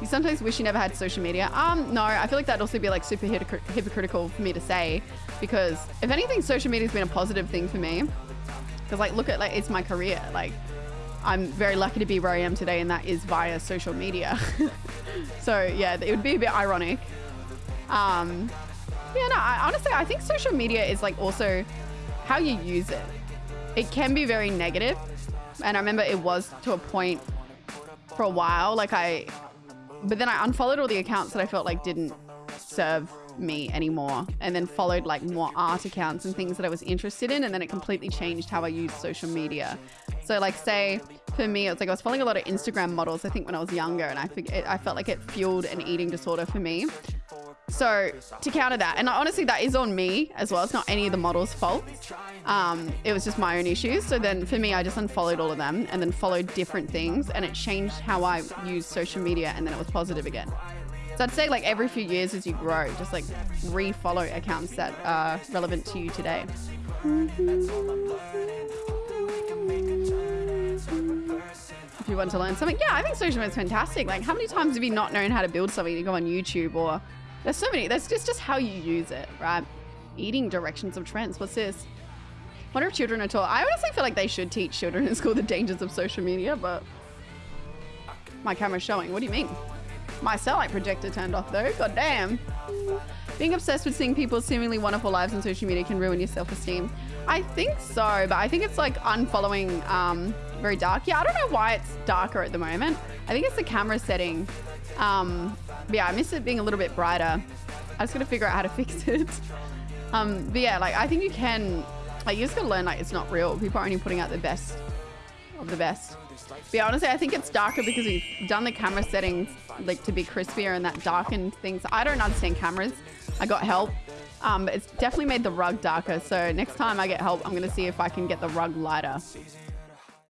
You sometimes wish you never had social media. Um, no, I feel like that'd also be like super hypocritical for me to say because if anything, social media's been a positive thing for me. Because like, look at like, it's my career. Like, I'm very lucky to be where I am today, and that is via social media. so yeah, it would be a bit ironic. Um, yeah, no, I, honestly, I think social media is like also how you use it. It can be very negative, and I remember it was to a point for a while. Like I, but then I unfollowed all the accounts that I felt like didn't serve me anymore and then followed like more art accounts and things that I was interested in and then it completely changed how I used social media. So like say for me, it was like I was following a lot of Instagram models, I think when I was younger and I, I felt like it fueled an eating disorder for me. So to counter that, and honestly, that is on me as well. It's not any of the models' fault. Um, it was just my own issues. So then for me, I just unfollowed all of them and then followed different things, and it changed how I use social media, and then it was positive again. So I'd say like every few years as you grow, just like re-follow accounts that are relevant to you today. If you want to learn something, yeah, I think social media is fantastic. Like, how many times have you not known how to build something? You go on YouTube or there's so many. That's just just how you use it, right? Eating directions of trends. What's this? Wonder if children are taught. I honestly feel like they should teach children in school the dangers of social media, but my camera's showing. What do you mean? My light projector turned off though. God damn. Being obsessed with seeing people's seemingly wonderful lives on social media can ruin your self-esteem. I think so, but I think it's like unfollowing um, very dark. Yeah, I don't know why it's darker at the moment. I think it's the camera setting. Um, yeah, I miss it being a little bit brighter. I just gotta figure out how to fix it. Um, but yeah, like I think you can, like you just gotta learn like it's not real. People are only putting out the best of the best. But yeah, honestly, I think it's darker because we've done the camera settings like to be crispier and that darkened things. I don't understand cameras. I got help. Um, but it's definitely made the rug darker. So next time I get help, I'm gonna see if I can get the rug lighter.